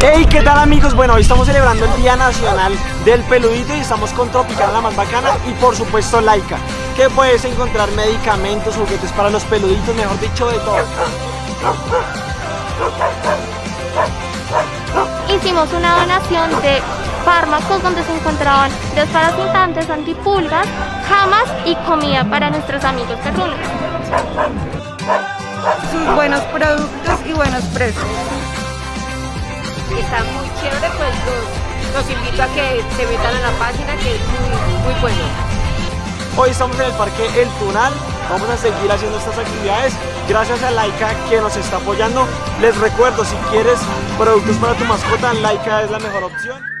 Hey, ¿qué tal amigos? Bueno, hoy estamos celebrando el Día Nacional del Peludito y estamos con Tropicana la más bacana y por supuesto Laika, que puedes encontrar medicamentos, juguetes para los peluditos, mejor dicho de todo. Hicimos una donación de fármacos donde se encontraban desparasitantes, antipulgas, camas y comida para nuestros amigos perrunos. Sus buenos productos y buenos precios. Muy chévere, pues los, los invito a que se metan a la página que es muy, muy bueno. Hoy estamos en el Parque El Tunal, vamos a seguir haciendo estas actividades gracias a Laika que nos está apoyando. Les recuerdo, si quieres productos para tu mascota, Laika es la mejor opción.